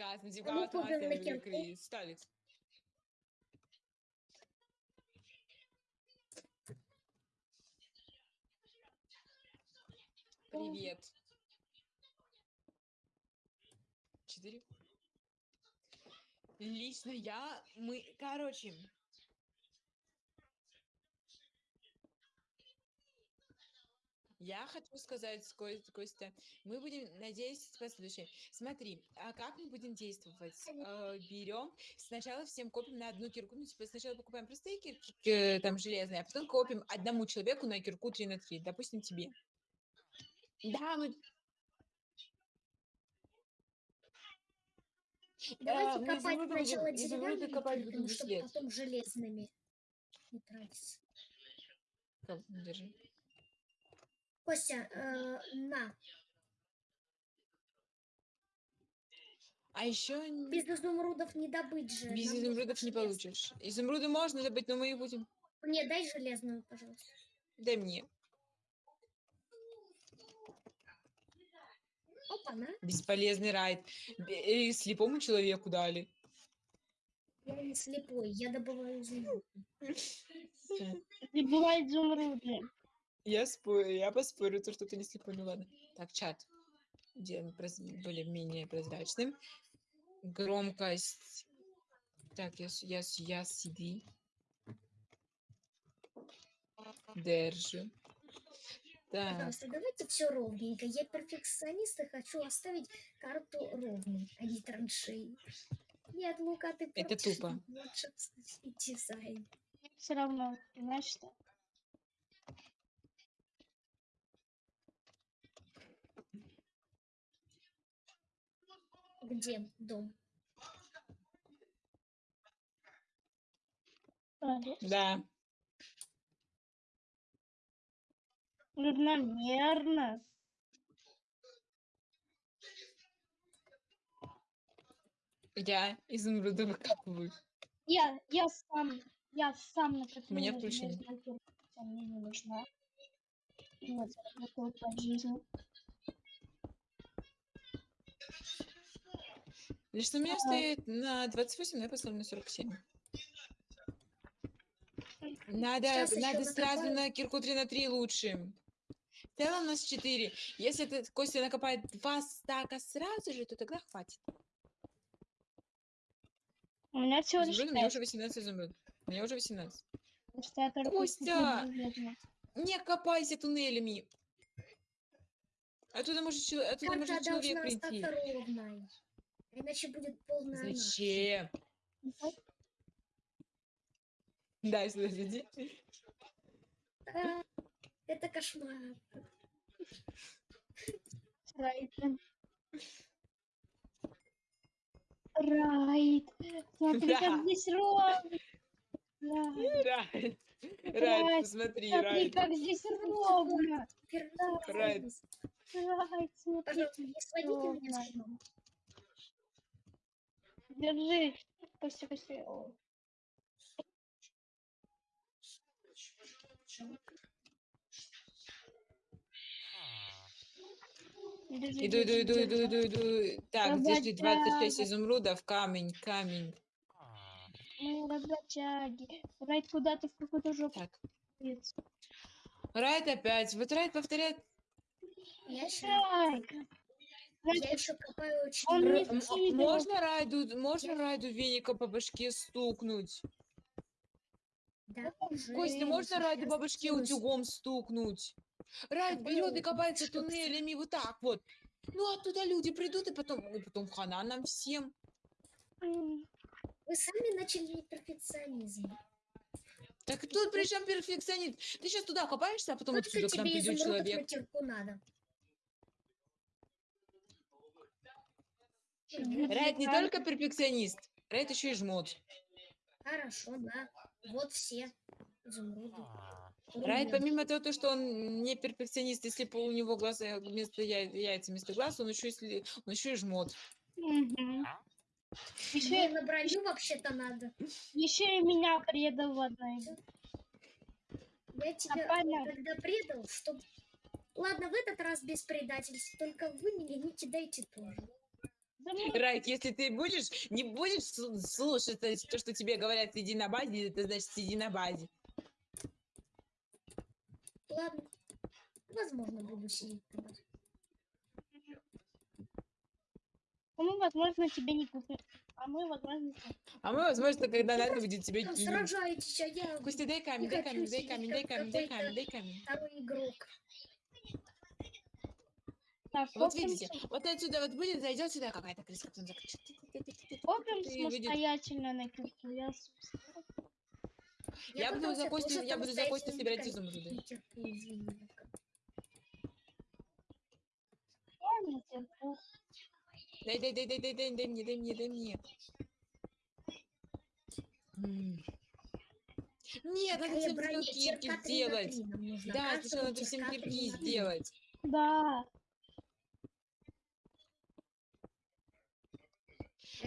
Ну, вот купим на мастер кирку. игры. Сталец. Привет. Четыре. Лично я, мы, короче. Я хочу сказать, Ко- Костя, мы будем, надеюсь, последующее. Смотри, а как мы будем действовать? Э, берем, сначала всем копим на одну кирку, ну, типа, сначала покупаем простые кирки, э, там, железные, а потом копим одному человеку на кирку 3 на 3, допустим, тебе. Да, мы... Давайте А, мы копать изумруды сначала деревянными копать будем чтобы потом железными не тратиться. Держи. Костя, э, на. А еще Без изумрудов не добыть же. без нам изумрудов не получишь. Изумруды можно добыть, но мы их будем... Мне дай железную, пожалуйста. Дай мне. Опа, на. Бесполезный райд. Бе- э, Слепому человеку дали. Я не слепой, я добываю изумруд. И бывает изумруды. Я спорю, я поспорю, то, что ты не слепой, ну ладно. Так, чат. Делаем проз- более-менее прозрачным. Громкость. Так, я, я, я CD. Держу. Так, Пожалуйста, давайте все ровненько. Я перфекционист и хочу оставить карту ровной, а не траншеи. Нет, Лука, ты Это тупо. лучше дизайн. Все равно, знаешь что? Где дом? Да. Равномерно. Я изумруды выкапываю. Я, я сам, я сам накопил. меня на включено. железную кирку, хотя мне не нужна. Вот, по жизни. Лично у меня А. стоит на 28, но я поставлю на 47. Надо, надо сразу накопаю. на кирку 3 на 3 лучше. В целом у нас 4. Если ты, Костя накопает два стака сразу же, то тогда хватит. У меня всего лишь у меня уже 18 изумруд. У меня уже 18. потому что я только Костя! Не копайся туннелями. Оттуда может, оттуда может человек прийти. ровной. Иначе будет полная. Зачем? Да, сюда иди. А, Это кошмар. Райд. Райд. Смотри, как здесь ровно. Райд. Райд. Райд, Райд, посмотри, Смотри, как здесь ровно. Райд. Райд, смотри. Пожалуйста, не сводите меня ровно. с. Держи. О. Держи, Иду, иду, иду, иду, иду, иду. Так, подожди, 26 Работяга. изумрудов, камень, камень. Мы работяги. Райд куда-то в какую-то жопу. Так. Райд опять. Вот Райд повторяет. Я. Райд, я еще копаю очень Он Р- не много. м- скидывал. Можно Райду, можно Райду веника по башке стукнуть? Да, уже Костя, можно Райду по башке утюгом стукнуть? Райд Какой берет и утюг? копается Что, туннелями вот так вот. Ну, оттуда люди придут, и потом, и потом хана нам всем. Вы сами начали перфекционизм. Так тут при чем перфекционист? Ты сейчас туда копаешься, а потом Вот отсюда к нам тебе придет изумрудов на человек. кирку надо. Райд не только перфекционист, Райд еще и жмот. Хорошо, да. Вот все изумруды. Райд, Ровно. помимо того, то, что он не перфекционист, если по- у него глаза вместо яй- яйца вместо глаз, он еще, если, он еще и жмот. Мне Еще, на броню вообще-то надо. еще и меня предал в одной. Я тебя понятно. тогда предал, что... Ладно, в этот раз без предательств, только вы меня не кидайте тоже. Райт, если ты будешь, не будешь слу- слушать то, то, что тебе говорят, сиди на базе, это значит сиди на базе. Ладно. Возможно, буду сидеть на базе. А мы, возможно, тебе не купим. А мы, возможно, тебе- А мы, возможно, когда Вы надо будет тебя Там кинем. сражаетесь, а я Костя, дай камень, дай камень, дай камень, дай камень, дай камень, дай камень. второй игрок. Так, Вот видите, вот отсюда вот будет, зайдет сюда какая-то крыска, потом закричит. выйдет. самостоятельно на кирку. Я, собственно, Я буду за Костю, я буду за Костю собирать изумруды. Не терплю, извини. я не терплю. Дай, дай, дай, дай, дай, дай, дай мне, дай мне, дай мне. Нет, надо всем кирки сделать. Да, сначала надо всем кирки сделать. Да.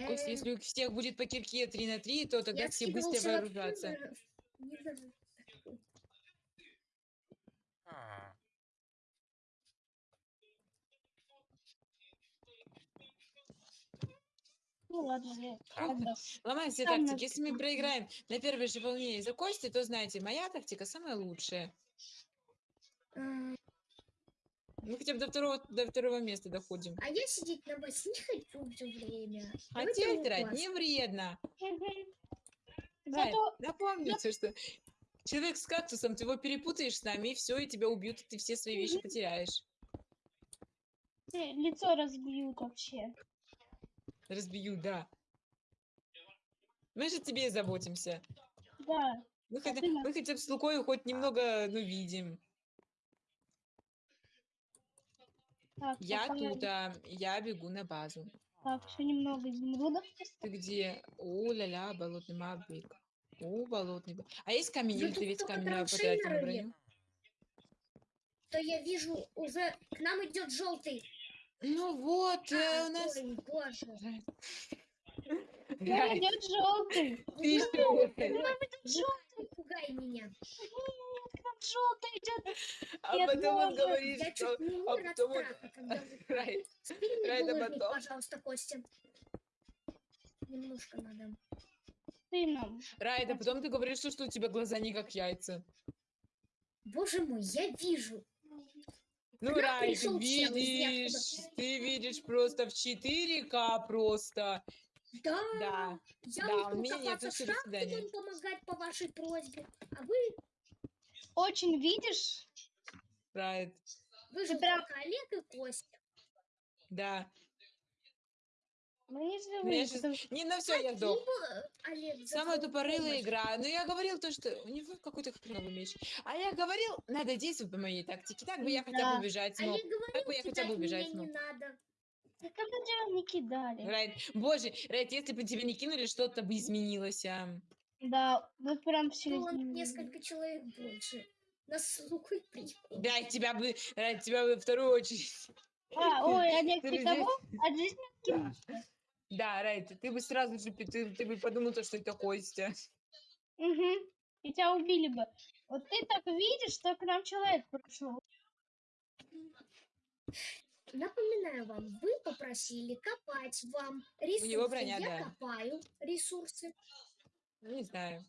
Костя, Э, если у всех будет по кирке 3 на 3, то тогда я все быстро вооружатся. не знаю. Ну ладно, я А. Ломаем тактики. Если мы проиграем на первой же волне из-за Кости, то знаете, моя тактика самая лучшая. А, Мы хотя бы до второго, до второго места доходим. А я сидеть на басе не хочу все время. А вас. не вредно. Зато напомните, что человек с кактусом, ты его перепутаешь с нами, и все, и тебя убьют, и ты все свои вещи потеряешь. лицо разбьют вообще. Разбью, да. Мы же тебе заботимся. Да. Мы, А хотя, мы хотя бы с Лукой хоть немного, ну, видим. Так, Я пока- тут, а, я бегу на базу. Так, еще немного изумрудов. Ты где? О, ля-ля, болотный мабик. О, болотный. А есть камень, или ты только камень потратил на броню? То я вижу уже к нам идет желтый. Ну вот, э, у нас... Ой, боже. Рай, идет желтый. ты что? Не пугай меня. Желтый идет. А Нет, потом он говорит, Я что... а потом он- страха, когда вы... Рай, Спили мне Рай, да булыжник, потом. пожалуйста, Костя. Немножко надо. Ты нам. Рай, да потом ты говоришь, что, что у тебя глаза не как яйца. Боже мой, я вижу. Ну, нам Рай, ты пришел чел из видишь, ты видишь просто в 4К просто. Да, Да, я да, у меня нет, свидания. вам помогать по вашей просьбе. А вы, Очень видишь? Рай, вы же прям- Олег и Костя. да. Мы не Ну, я что- Не, на все, я сдох. Самая тупорылая игра. Но я говорил то, что у него какой-то хреновый меч. А я говорил, надо действовать по моей тактике. Так бы я хотя Да. бы убежать смог. Олег говорил, Так бы я хотя бы убежать меня не смог. надо. Да когда тебя не кидали? Райт, боже, Райт, если бы тебя не кинули, что-то бы изменилось. А. Да, вы прям в Было середине. несколько человек больше. Нас с Лукой прикол. Да, тебя бы, Райт, тебя бы вторую очередь. А, ой, Олег, Ты ты кого? От жизни Да. Да, Райт, ты бы сразу же, ты, ты бы подумал, то, что это Костя. Угу. И тебя убили бы. Вот ты так видишь, что к нам человек пришел. Напоминаю вам, вы попросили копать вам ресурсы. него броня, Я да. копаю ресурсы. Не знаю.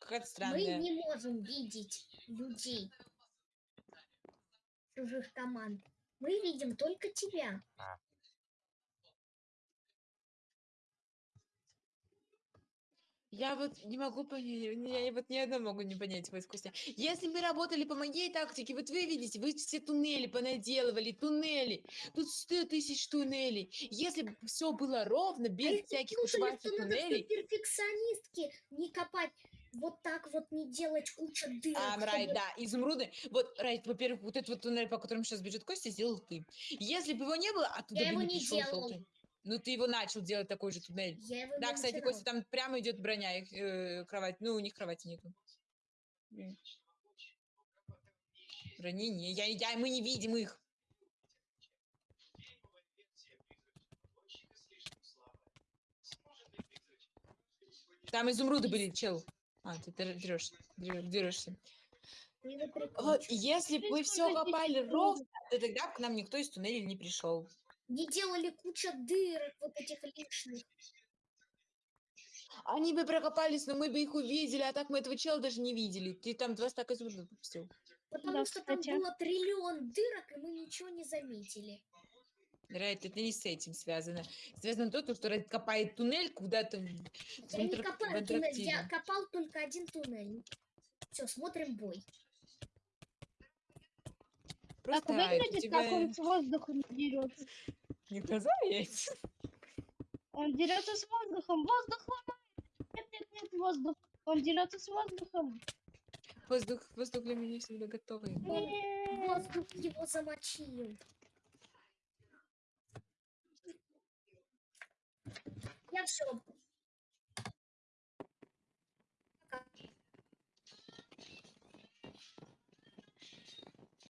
Какая-то Мы странная. не можем видеть людей чужих команд. Мы видим только тебя. Я вот не могу понять, я вот ни одно могу не понять твой Костя. Если бы работали по моей тактике, вот вы видите, вы все туннели понаделывали, туннели. Тут 100 тысяч туннелей. Если бы все было ровно, А без если всяких надо туннелей. быть перфекционистки, не копать вот так вот, не делать кучу дырок. А, Райт, чтобы- да, изумруды. Вот, Райт, во-первых, вот этот вот туннель, по которому сейчас бежит Костя, сделал ты. Если бы его не было, оттуда Я бы его не не пришел делал. желтый. Ну, ты его начал делать такой же туннель. Я его Да, кстати. Костя, там прямо идет броня, их, э, кровать. Ну, у них кровати нету. Брони не, я, я, мы не видим их. Там изумруды были, чел. А, ты дерешься. Дерешься. Прикончишь. если бы Ты все копали ровно, то тогда к нам никто из туннелей не пришел. Не делали куча дырок вот этих лишних. Они бы прокопались, но мы бы их увидели, а так мы этого чела даже не видели. Ты там два стака изумрудов выпустил. Потому Да, что кстати. там было триллион дырок, и мы ничего не заметили. Райт, это не с этим связано. Связано то, что Райт копает туннель куда-то в, Я не копаю туннель, я копал только один туннель. Все, смотрим бой. Так Просто Райт, у выглядит, тебя как он с дерется. не глаза есть. Он дерется с воздухом. Воздух ломает. Нет, нет, нет, воздух. Он дерется с воздухом. Воздух, воздух для меня всегда готовый. Нет. Воздух его замочил. Я все,